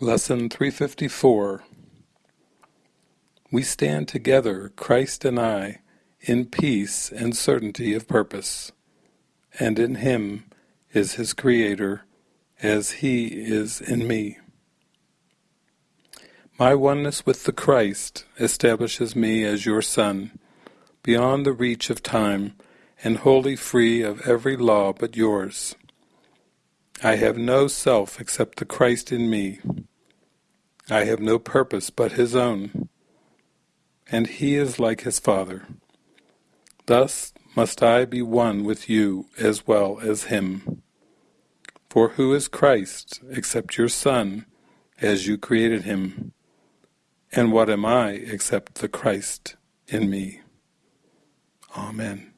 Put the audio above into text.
Lesson 354 We stand together, Christ and I, in peace and certainty of purpose, and in Him is His Creator, as He is in me. My oneness with the Christ establishes me as your Son, beyond the reach of time, and wholly free of every law but yours. I have no self except the Christ in me. I have no purpose but his own, and he is like his Father. Thus must I be one with you as well as him. For who is Christ except your Son, as you created him? And what am I except the Christ in me? Amen.